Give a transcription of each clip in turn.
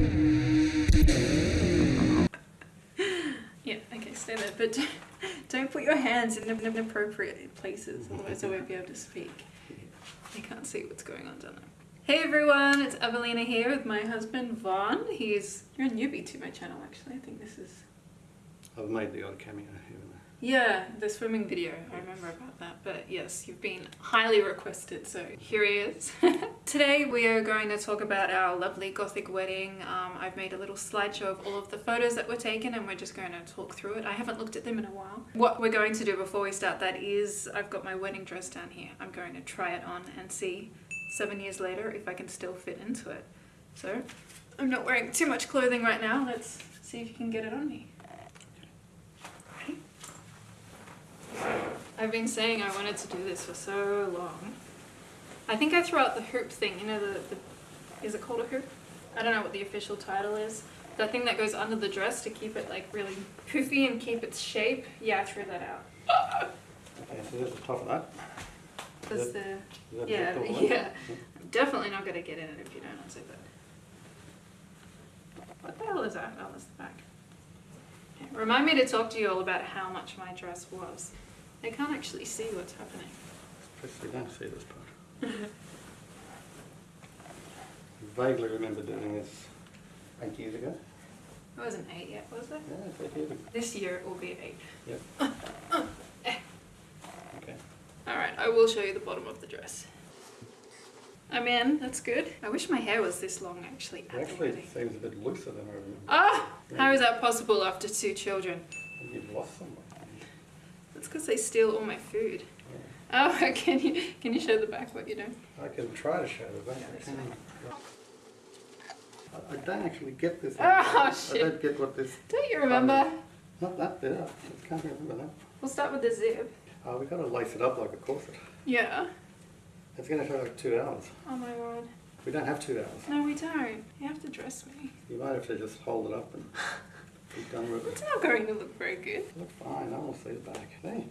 Yeah, okay, stay there. But don't, put your hands in inappropriate places, otherwise I won't be able to speak. I can't see what's going on down there. Hey everyone, it's Evelina here with my husband Vaughn. He's you're a newbie to my channel actually. I think this is I've made the odd cameo here yeah, the swimming video. I remember about that. But yes, you've been highly requested, so here he is. Today we are going to talk about our lovely gothic wedding. Um, I've made a little slideshow of all of the photos that were taken and we're just going to talk through it. I haven't looked at them in a while. What we're going to do before we start that is I've got my wedding dress down here. I'm going to try it on and see seven years later if I can still fit into it. So I'm not wearing too much clothing right now. Let's see if you can get it on me. I've been saying I wanted to do this for so long. I think I threw out the hoop thing, you know, the, the is it called a hoop? I don't know what the official title is. That thing that goes under the dress to keep it like really poofy and keep its shape. Yeah, I threw that out. Okay, so there's the top of that. That's Is the, that yeah, the one? yeah. I'm definitely not gonna get in it if you don't unzip it. What the hell is that? Oh, that's the back. Remind me to talk to you all about how much my dress was. I can't actually see what's happening. You don't see this part. Vaguely remember doing this eight years ago. It wasn't eight yet, was it? Yeah, it's eight years ago. This year it will be eight. Yep. Okay. Alright, I will show you the bottom of the dress. I'm in, that's good. I wish my hair was this long actually the Actually, it seems a bit looser than I remember. Ah! How is that possible after two children? You've lost some. That's because they steal all my food. Yeah. Oh, can you can you show the back what you're doing? I can try to show the back. I that's can. fine. I I don't actually get this. Oh, shit. I don't get what this. Don't you remember? Not that bit. I can't remember that. We'll start with the zip. Oh, we got to lace it up like a corset. Yeah. It's going to take like two hours. Oh my god. We don't have two hours. No, we don't. You have to dress me. You might have to just hold it up and be done with It's it. not going to look very good. Look fine. I will see the back. Hey,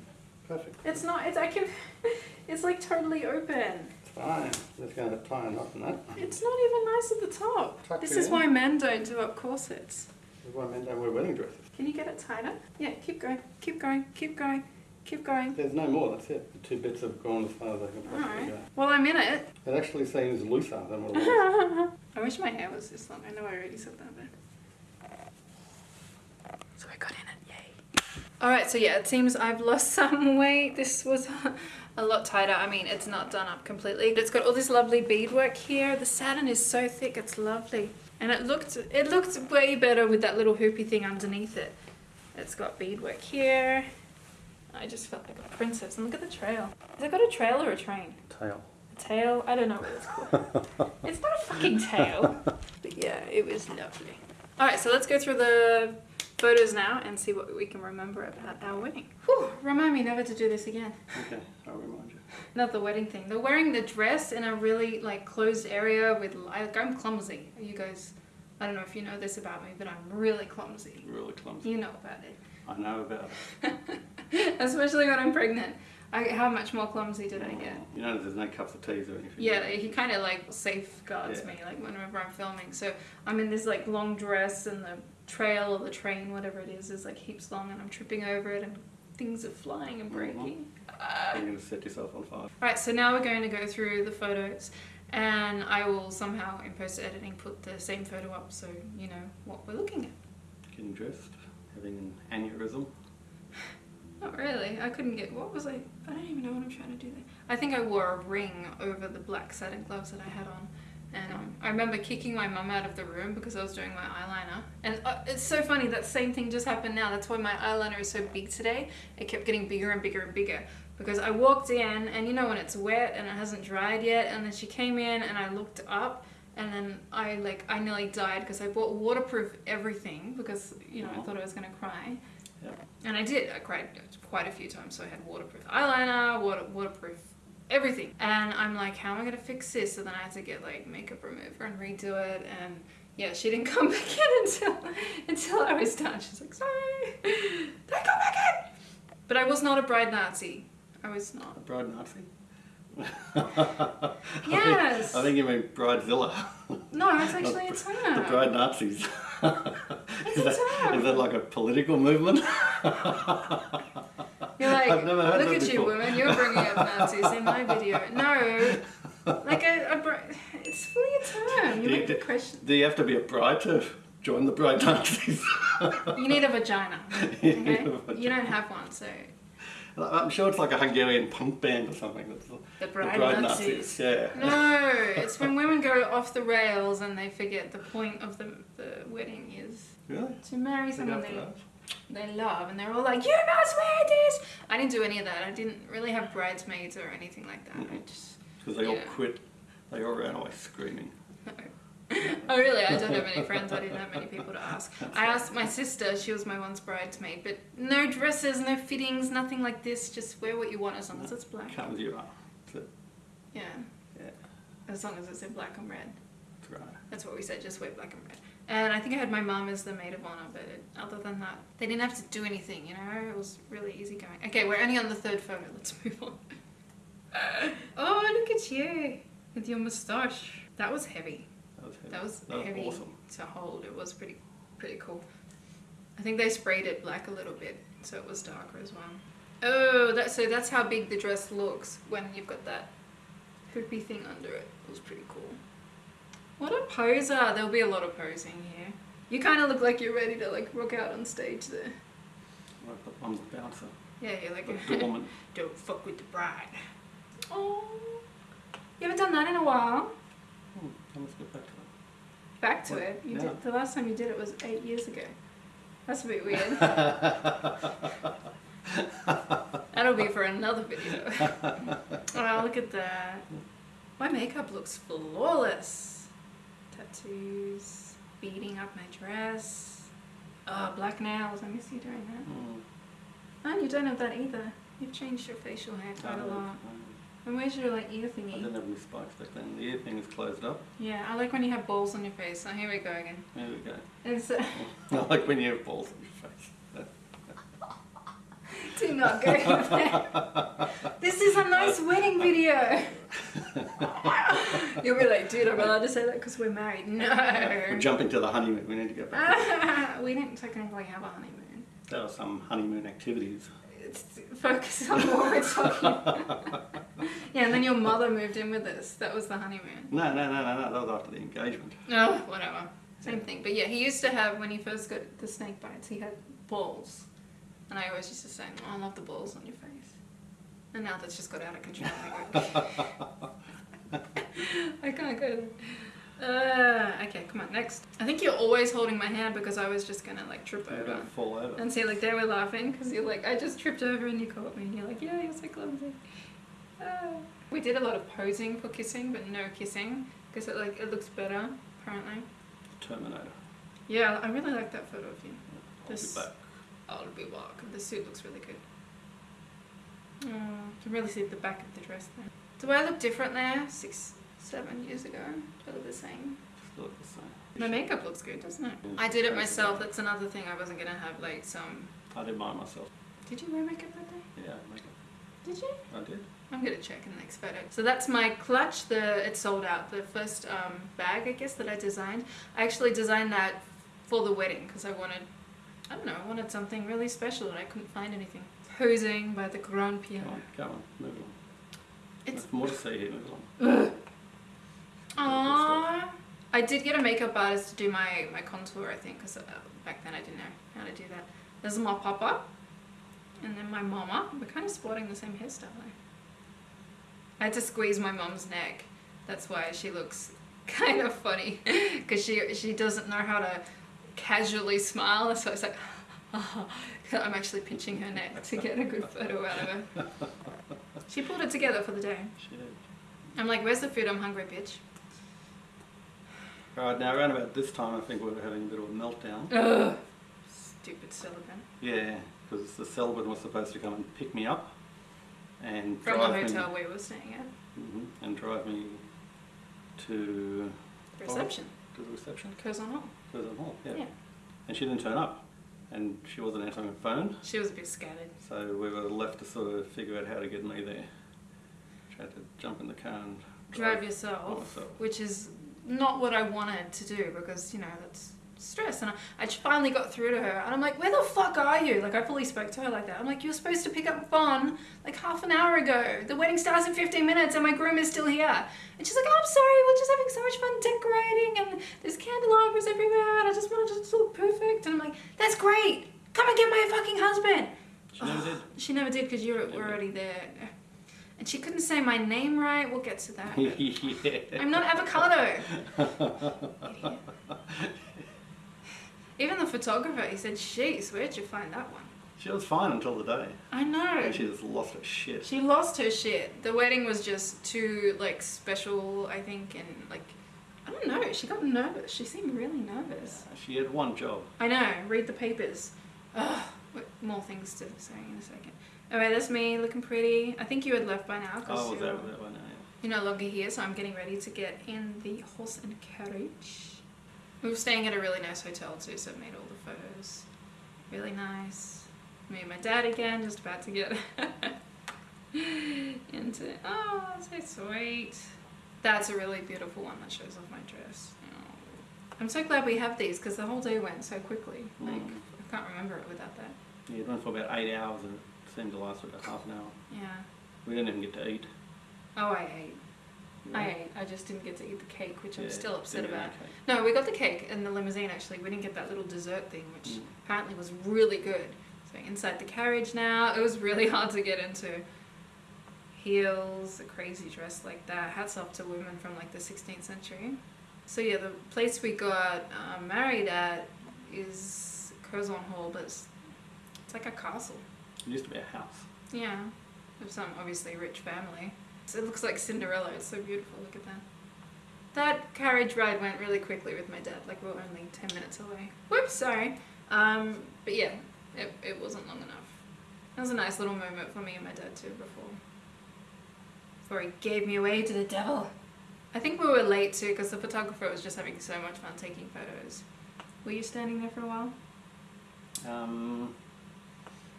perfect. It's not. It's I can. It's like totally open. It's fine. Just going to tie a knot in that. It's not even nice at the top. Tuck This is in. why men don't do up corsets. That's why men don't wear wedding dresses. Can you get it tighter? Yeah, keep going, keep going, keep going, keep going. There's no more. That's it. The two bits have gone as far as I can possibly Alright. go. Well, I'm in it. It actually seems looser than what it was. I wish my hair was this long. I know I already said that, but. So I got in it, yay. Alright, so yeah, it seems I've lost some weight. This was a lot tighter. I mean, it's not done up completely. But it's got all this lovely beadwork here. The satin is so thick, it's lovely. And it looked, it looked way better with that little hoopy thing underneath it. It's got beadwork here. I just felt like a princess. And look at the trail. Has it got a trail or a train? Tail. A tail? I don't know what it's called. it's not a fucking tail. But yeah, it was lovely. Alright, so let's go through the photos now and see what we can remember about our wedding. Whew, remind me never to do this again. Okay, I'll remind you. Not the wedding thing. They're wearing the dress in a really like closed area with like I'm clumsy. You guys, I don't know if you know this about me, but I'm really clumsy. Really clumsy. You know about it. I know about it. Especially when I'm pregnant. I, how much more clumsy did I get? You know there's no cups of teas or anything. Yeah, he kind of like safeguards Yeah. me, like whenever I'm filming. So I'm in this like long dress, and the trail or the train, whatever it is, is like heaps long, and I'm tripping over it, and things are flying and mm-hmm. breaking. You're to set yourself on fire. Right, so now we're going to go through the photos, and I will somehow in post editing put the same photo up so you know what we're looking at. Getting dressed, having an aneurysm. Not really. I couldn't get. What was I? I don't even know what I'm trying to do there. I think I wore a ring over the black satin gloves that I had on. And um, I remember kicking my mum out of the room because I was doing my eyeliner. And uh, it's so funny, that same thing just happened now. That's why my eyeliner is so big today. It kept getting bigger and bigger and bigger. Because I walked in, and you know when it's wet and it hasn't dried yet, and then she came in and I looked up, and then I like, I nearly died because I bought waterproof everything because, you know, I thought I was gonna cry. Yep. And I did. I cried quite a few times. So I had waterproof eyeliner, water, waterproof everything. And I'm like, how am I gonna fix this? So then I had to get like makeup remover and redo it. And yeah, she didn't come back in until until I was done. She's like, sorry, don't come back in. But I was not a bride Nazi. I was not. A bride Nazi? I think- Yes. I think you mean Bridezilla. No, it's actually a The term. Bride Nazis. It's is, a that, term. is that like a political movement? You're like, I've never heard look at you, before." woman. You're bringing up Nazis in my video. No, like a, a br- it's fully a term. You Do you- make the question. Do you have to be a bride to join the Bride Nazis? You need a vagina. You Okay? a vagina. You don't have one, so I'm sure it's like a Hungarian punk band or something. That's the, the the bride, Bride Nazis. Nazis. Yeah. No, it's when women go off the rails and they forget the point of the the wedding is Really? to marry someone they that. They love, and they're all like, "You must wear this." I didn't do any of that. I didn't really have bridesmaids or anything like that. I Mhm. just Because they all quit. They all ran away screaming. oh really? I don't have any friends. I didn't have many people to ask. I asked my sister. She was my once bridesmaid, but no dresses, no fittings, nothing like this. Just wear what you want as long as it's black. Come as you are. Yeah, Yeah. as long as it's in black and red. That's right. That's what we said. Just wear black and red. And I think I had my mom as the maid of honor, but other than that, they didn't have to do anything. You know, it was really easy going. Okay, we're only on the third photo. Let's move on. oh, look at you with your moustache. That was heavy. That was, heavy. That was That was heavy awesome. to hold. It was pretty, pretty cool. I think they sprayed it black a little bit, so it was darker as well. Oh, that so that's how big the dress looks when you've got that poopy thing under it. It was pretty cool. What a poser! There'll be a lot of posing here. You kind of look like you're ready to like rock out on stage there. Like the bouncer. Yeah, you're like The woman. don't fuck with the bride. Oh, you haven't done that in a while. Hmm, I must get back to that. Back to What? it. You Yeah. did the last time you did it was eight years ago. That's a bit weird. That'll be for another video. oh, look at that. My makeup looks flawless. Tattoos, beading up my dress. Oh, black nails. I miss you doing that. Hmm. Oh, you don't have that either. You've changed your facial hair quite a lot. And where's your like ear thingy? I didn't have any spikes back then. The ear thing is closed up. Yeah, I like when you have balls on your face. Oh, here we go again. There we go. It's, uh, I like when you have balls on your face. Do not go there. This is a nice wedding video. You'll be like, dude, I'm allowed to say that because we're married. No. We're jumping to the honeymoon. We need to go back. we didn't technically have a honeymoon. There are some honeymoon activities. It's focus on what we're talking about. yeah, and then your mother moved in with us. That was the honeymoon. No, no, no, no, no. That was after the engagement. No, whatever. Same thing. But yeah, he used to have, when he first got the snake bites, he had balls. And I always used to say, oh, I love the balls on your face. And now that's just got out of control. I, can't go. Uh, okay, come on, next. I think you're always holding my hand because I was just gonna like trip over. fall over. And see, like, they were laughing because you're like, I just tripped over and you caught me. And you're like, yeah, you're so clumsy. Ah. We did a lot of posing for kissing, but no kissing because it like it looks better apparently. Terminator. Yeah, I really like that photo of you. I'll This- be back. I'll be back. The suit looks really good. Oh, you can really see the back of the dress there. Do I look different there? Six, seven years ago? Do I look the same? Still look the same. My makeup looks good, doesn't it? Yeah. I did it myself. That's another thing. I wasn't gonna have like some. I did mine myself. Did you wear makeup that day? Yeah, makeup. Did you? I did. I'm gonna check in the next photo. So that's my clutch. The it's sold out. The first um, bag, I guess, that I designed. I actually designed that for the wedding because I wanted, I don't know, I wanted something really special and I couldn't find anything. Posing by the Grand piano. Go on, move on. It's There's more to see here, move on. Aww. I did get a makeup artist to do my, my contour, I think, because uh, back then I didn't know how to do that. This is my papa, and then my mama. We're kind of sporting the same hairstyle. I had to squeeze my mom's neck. That's why she looks kind of funny, because she she doesn't know how to casually smile. So it's like, I'm actually pinching her neck to get a good photo out of her. She pulled it together for the day. She did. I'm like, where's the food? I'm hungry, bitch. Right, now around about this time I think we were having a bit of a meltdown. Ugh. Stupid celebrant. Yeah, because the celebrant was supposed to come and pick me up and From the hotel me we were staying at. Mhm, and drive me to The reception. to the reception, Curzon Hall. Curzon Hall. Yeah. Yeah. and she didn't turn up, and she wasn't answering the phone, She was a bit scattered. so we were left to sort of figure out how to get me there, which had to jump in the car and drive by yourself, myself. which is not what I wanted to do because you know that's stress. And I, I finally got through to her, and I'm like, "Where the fuck are you?" Like I fully spoke to her like that. I'm like, "You're supposed to pick up Vaughn like half an hour ago. The wedding starts in 15 minutes, and my groom is still here." And she's like, oh, "I'm sorry, we're just having so much fun decorating, and there's candelabras everywhere, and I just wanted to look perfect." And I'm like, "That's great. Come and get my fucking husband." She never did. She never did because you were Never. already there. And she couldn't say my name right. We'll get to that. yeah. I'm not avocado. Even the photographer, he said, "Jeez, where'd you find that one?" she was fine until the day. I know. And she just lost her shit. She lost her shit. The wedding was just too like special, I think, and like I don't know. She got nervous. She seemed really nervous. She had one job. I know. Read the papers. Ugh. More things to say in a second. Alright, that's me looking pretty. I think you had left by now Oh, because was you're, that, that one? Yeah. you're no longer here, so I'm getting ready to get in the horse and carriage. We were staying at a really nice hotel too, so I made all the photos. Really nice. Me and my dad again, just about to get into. Oh, so sweet. That's a really beautiful one that shows off my dress. Oh. I'm so glad we have these because the whole day went so quickly. Like Mm. I can't remember it without that. Yeah, it went for about eight hours and it seemed to last for about half an hour. Yeah. We didn't even get to eat. Oh, I ate. I ate. I just didn't get to eat the cake, which I'm still upset about. No, we got the cake in the limousine actually. We didn't get that little dessert thing, which Mm. apparently was really good. So inside the carriage now, it was really hard to get into. Heels, a crazy dress like that. Hats off to women from like the 16th century. So yeah, the place we got uh, married at is Curzon Hall, but it's, it's like a castle. It used to be a house. Yeah, of some obviously rich family. So it looks like Cinderella. It's so beautiful. Look at that. That carriage ride went really quickly with my dad. Like we we're only ten minutes away. Whoops, sorry. Um, but yeah, it, it wasn't long enough. It was a nice little moment for me and my dad too before before he gave me away to the devil. I think we were late too because the photographer was just having so much fun taking photos. Were you standing there for a while? Um,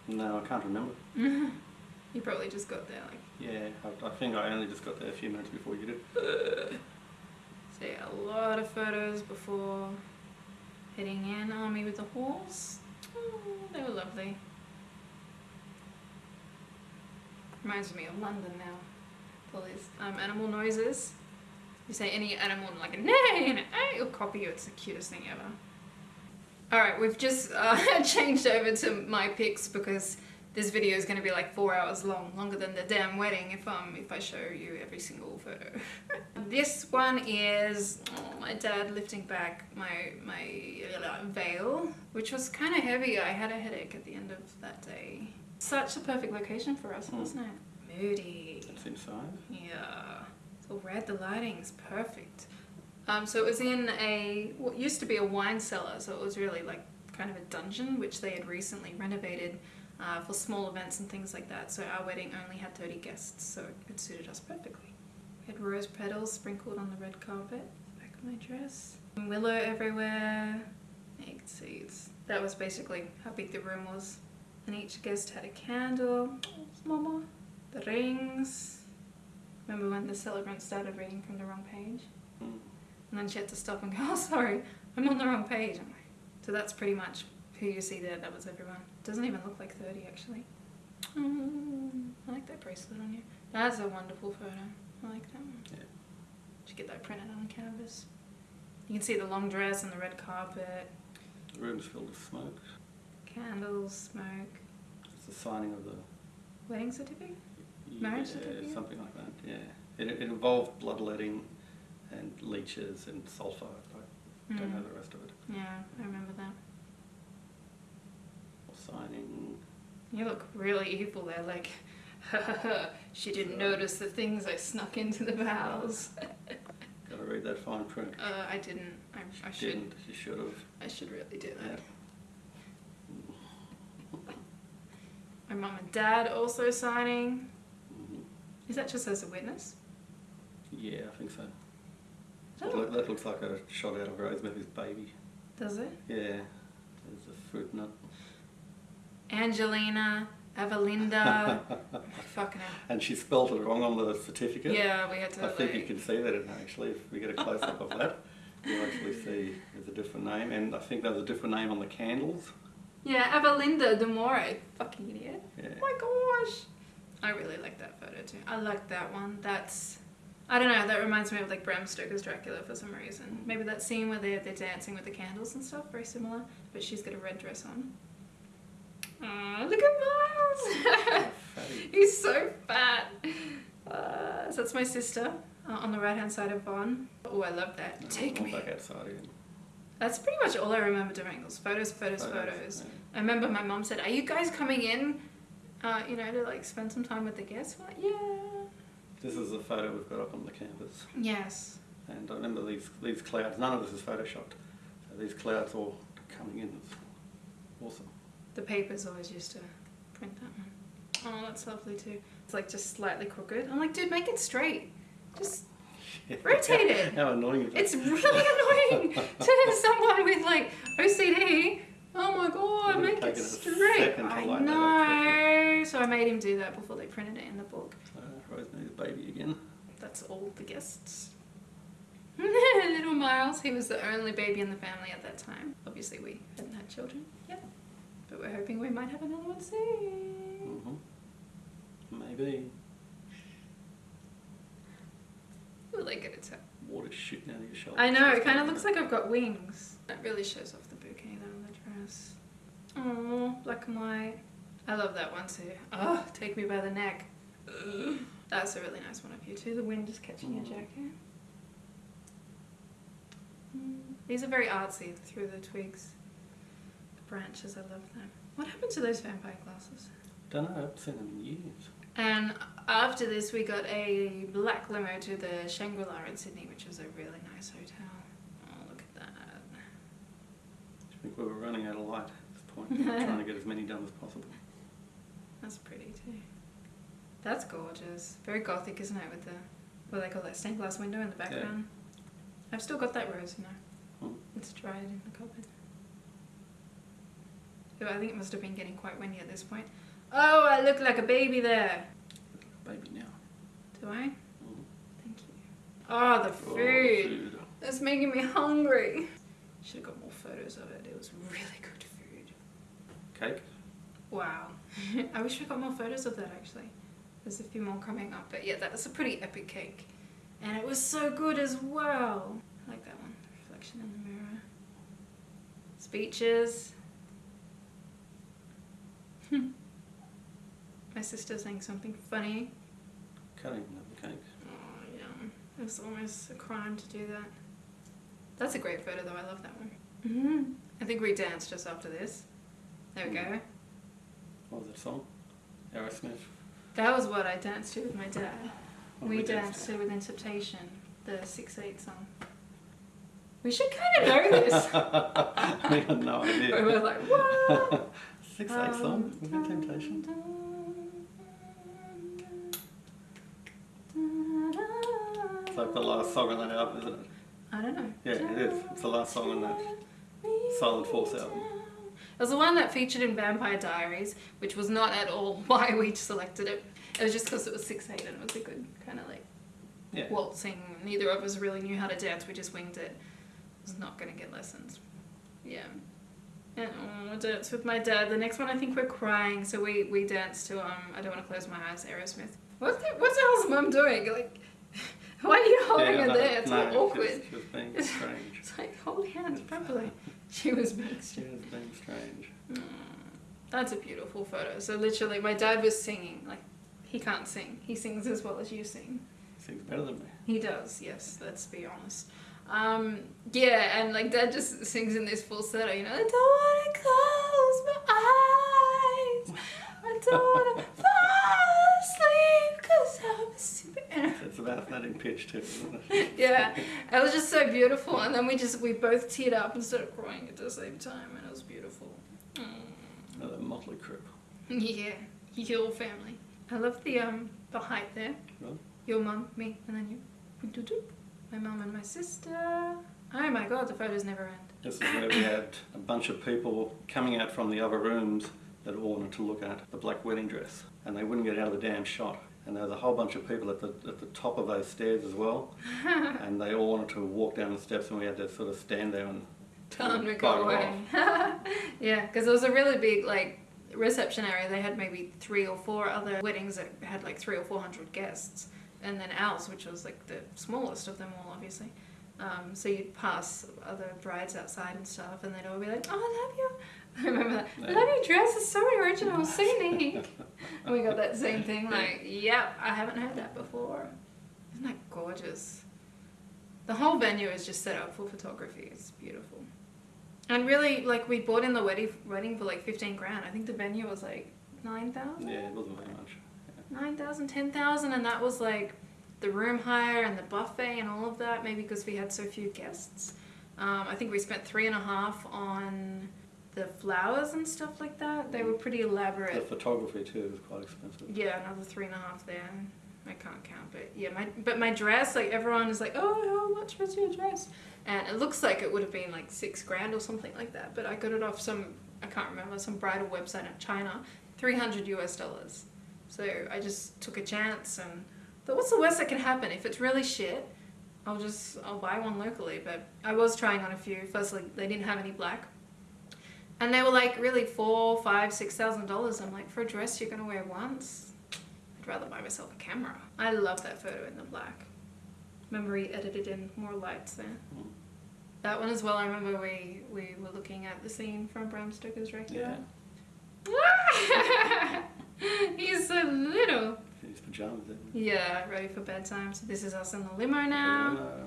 no, I can't remember. you probably just got there like. Yeah, I, I think I only just got there a few minutes before you did. So yeah, a lot of photos before heading in. Oh, me with the horse. Oh, they were lovely. Reminds me of London now. All these um, animal noises. You say any animal like a neigh and an eh, it'll copy you. It's the cutest thing ever. Alright, we've just uh, changed over to my pics because this video is going to be like four hours long, longer than the damn wedding if um if I show you every single photo. this one is oh, my dad lifting back my my veil, which was kind of heavy. I had a headache at the end of that day. Such a perfect location for us, wasn't it? Moody. It's inside. Yeah. It's all red. The lighting's perfect. Um, so it was in a what used to be a wine cellar, so it was really like kind of a dungeon, which they had recently renovated uh, for small events and things like that. So our wedding only had 30 guests, so it suited us perfectly. We had rose petals sprinkled on the red carpet, back of my dress, willow everywhere. egg you can see it's, that was basically how big the room was. And each guest had a candle. Oh, mama. The rings. Remember when the celebrant started reading from the wrong page? Mm. And then she had to stop and go, oh, sorry, I'm on the wrong page. So that's pretty much who you see there. That was everyone. Doesn't even look like 30, actually. Mm, I like that bracelet on you. That's a wonderful photo. I like that one. Yeah. Should get that printed on canvas. You can see the long dress and the red carpet, The room's filled with smoke. candles, smoke, It's the signing of the wedding certificate. Marriage yeah, certificate? something like that. Yeah, it, it involved bloodletting and leeches and sulfur. I don't know Mm. the rest of it. Yeah, I remember that. Signing. You look really evil there, like, she didn't notice the things I snuck into the vows. Got to read that fine print. Uh, I didn't. I, I should. Didn't. You should have. I should really do Yeah. that. My mum and dad also signing. Mhm. Is that just as a witness? Yeah, I think so. Does That, look- that looks like a shot out of Rosemary's baby. Does it? Yeah, there's a fruit nut. Angelina, Evelinda. Fucking hell. and she spelled it wrong on the certificate. Yeah, we had to. I think you can see that in actually if we get a close up of that. You'll actually see there's a different name, and I think there's a different name on the candles. Yeah, Evelinda de More. Fucking idiot. Yeah. Oh my gosh. I really like that photo too. I like that one. That's. I don't know, that reminds me of like Bram Stoker's Dracula for some reason. Maybe that scene where they're, they're dancing with the candles and stuff, very similar, but she's got a red dress on. Look at Miles! He's so fat. Uh, so that's my sister uh, on the right hand side of Vaughn. Oh, I love that. No, Take me. back outside again. That's pretty much all I remember doing. Those photos, photos, photos. yeah. I remember my mom said, "Are you guys coming in? Uh, you know, to like spend some time with the guests?" We're like, "Yeah." This is a photo we've got up on the canvas. Yes. And I remember these, these clouds, none of this is photoshopped. So these clouds all coming in, it's awesome. The papers always used to print that one. Oh, that's lovely too. It's like just slightly crooked. I'm like, dude, make it straight. Just Rotate it. How annoying is that? it's really annoying to someone with like OCD. Oh my god, make it straight. I line that up know. So I made him do that before they printed it in the book. Uh, Rosemary's baby again. That's all the guests. Little Miles, he was the only baby in the family at that time. Obviously, we hadn't had children yet, but we're hoping we might have another one soon. hmm Maybe Will they get it to? water shooting out of your shoulder. I know, it kind of looks like I've got wings. That really shows off the bouquet though on the dress. Oh, black and white. I love that one too. Oh, take me by the neck. Ugh. That's a really nice one of you too. The wind is catching your Mm. jacket. Mm. These are very artsy through the twigs. Branches, I love them. What happened to those vampire glasses? Don't know, I haven't seen them in years. And after this, we got a black limo to the Shangri-La in Sydney, which was a really nice hotel. Oh, look at that. I think we were running out of light at this point. Trying to get as many done as possible. That's pretty too. That's gorgeous. Very gothic, isn't it? With the what do they call that stained glass window in the background. I've still got that rose, you know. Hmm. It's dried in the cupboard. Oh, I think it must have been getting quite windy at this point. Oh, I look like a baby there. Baby now. Do I? Mhm. Thank you. Oh, the Oh, food. food. That's making me hungry. Should have got more photos of it. It was really good food. Cake. Wow. I wish we got more photos of that actually. There's a few more coming up, but yeah, that was a pretty epic cake. And it was so good as well. I like that one. Reflection in the mirror. Speeches. My sister saying something funny. Can't even have the cake. Oh, yeah. It's almost a crime to do that. That's a great photo, though. I love that one. hmm I think we danced just after this. There we go. What was that song? Aerosmith. That was what I danced to with my dad. What we we danced danced to Within Temptation, the 6 8 song. We should kind of know this. we had no idea. we were like, what? Six eight song. Within Temptation. It's like the last song on that album, isn't it? I don't know. Yeah, it is. It's the last song on that Silent Force album. It was the one that featured in Vampire Diaries, which was not at all why we selected it. It was just because it was 6 8 and it was a good kind of like Yeah. waltzing. Neither of us really knew how to dance. We just winged it. Was not gonna get lessons. Yeah. And oh, dance with my dad. The next one, I think we're crying. So we we danced to um. I don't want to close my eyes. Aerosmith. What the, what the hell's mum doing? Like, why are you holding yeah, her no, there? It's no, all awkward. She was, being strange. It's like hold hands properly. She was being She was being strange. Mm, That's a beautiful photo. So literally, my dad was singing. Like, he can't sing. He sings as well as you sing. He sings better than me. He does, yes, let's be honest. Um, yeah, and like dad just sings in this falsetto, you know, I don't wanna close my eyes. I don't wanna fall asleep cause I'm a super It's about that in pitch too? Yeah. It was just so beautiful and then we just we both teared up and started crying at the same time and it was beautiful. Mm. Another motley crew. Yeah. Your family. I love the um the height there. Really? Your mum, me, and then you. My mum and my sister. Oh my god, the photos never end. This is where we had a bunch of people coming out from the other rooms that all wanted to look at the black wedding dress, and they wouldn't get out of the damn shot. And there was a whole bunch of people at the at the top of those stairs as well, and they all wanted to walk down the steps, and we had to sort of stand there and Tell them to go away. yeah, because it was a really big like reception area. They had maybe three or four other weddings that had like three or four hundred guests, and then ours, which was like the smallest of them all, obviously. Um, so you'd pass other brides outside and stuff, and they'd all be like, "Oh, I love you." I remember that. I love your dress. It's so original, so unique. and we got that same thing. Like, yep, I haven't heard that before. Isn't that gorgeous? The whole venue is just set up for photography. It's beautiful. And really, like, we bought in the wedding, wedding for like 15 grand. I think the venue was like 9,000? Yeah, it wasn't very much. 9,000, 10,000, and that was like the room hire and the buffet and all of that, maybe because we had so few guests. Um, I think we spent three and a half on the flowers and stuff like that. They were pretty elaborate. The photography too was quite expensive. Yeah, another three and a half there. I can't count, but yeah, my but my dress, like everyone is like, oh, how much was your dress? And it looks like it would have been like six grand or something like that. But I got it off some I can't remember some bridal website in China, three hundred US dollars. So I just took a chance and thought, what's the worst that can happen? If it's really shit, I'll just I'll buy one locally. But I was trying on a few. Firstly, they didn't have any black. And they were like really four, five, six thousand dollars. I'm like, for a dress you're gonna wear once, I'd rather buy myself a camera. I love that photo in the black. Memory edited in more lights there. Mm. That one as well. I remember we we were looking at the scene from Bram Stoker's Dracula. He's so little. His pajamas. Yeah, ready for bedtime. So this is us in the limo now. Uh,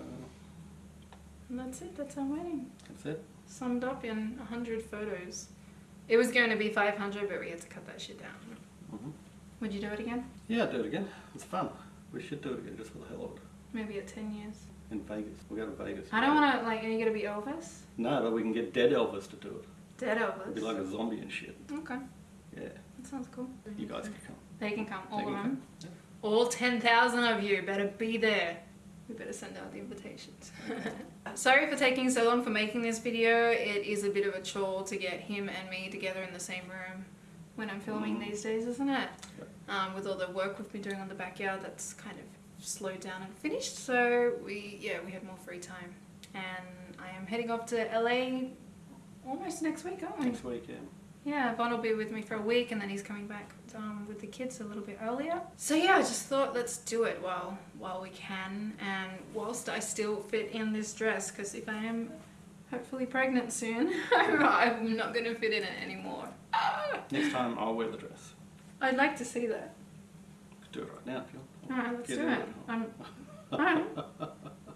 And that's it. That's our wedding. that's it. Summed up in 100 photos. It was going to be 500, but we had to cut that shit down. hmm Would you do it again? Yeah, do it again. It's fun. We should do it again just for the hell of it. Maybe at 10 years. In Vegas. We'll go to Vegas. I don't want to, like, are you going to be Elvis? No, but we can get dead Elvis to do it. Dead Elvis? It'd be like a zombie and shit. Okay, Yeah. That sounds cool. You guys can come. They can come, all They of them. come. All 10,000 of you better be there. We better send out the invitations. Sorry for taking so long for making this video. It is a bit of a chore to get him and me together in the same room when I'm filming Mm. these days, isn't it? Yep. Um, with all the work we've been doing on the backyard, that's kind of slowed down and finished. So we, yeah, we had more free time. And I am heading off to LA almost next week, aren't we? Next week, yeah. Yeah, Vaughn will be with me for a week and then he's coming back um, with the kids a little bit earlier. So yeah, I just thought let's do it while while we can and whilst I still fit in this dress because if I am hopefully pregnant soon, I'm not going to fit in it anymore. Ah! Next time I'll wear the dress. I'd like to see that. Do it right now if you want. Alright, let's Get do it. Um, alright.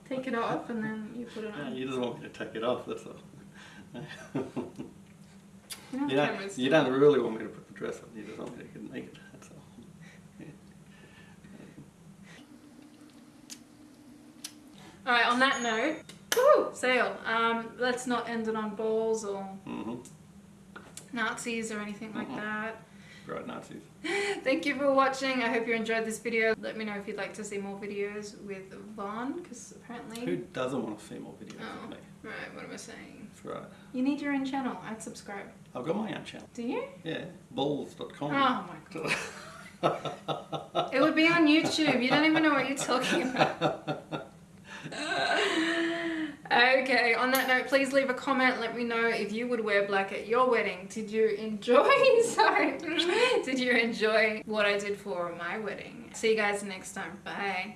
Take it off and then you put it on. you just want me to take it off, that's all. You know, you, don't, you do don't really want me to put the dress on, you just want me to get naked, that's all. Alright, on that note, woo, sale. Um, let's not end it on balls or Mm-hmm. Nazis or anything like Mhm. that. Right, Nazis. Thank you for watching. I hope you enjoyed this video. Let me know if you'd like to see more videos with Vaughn, because apparently... Who doesn't want to see more videos Oh. me? Right, what am I saying? That's right. You need your own channel. I'd subscribe. I've got my own channel. Do you? Yeah, balls.com. Oh my god. It would be on YouTube. You don't even know what you're talking about. Okay, on that note, please leave a comment. Let me know if you would wear black at your wedding. Did you enjoy? Sorry. Did you enjoy what I did for my wedding? See you guys next time. Bye.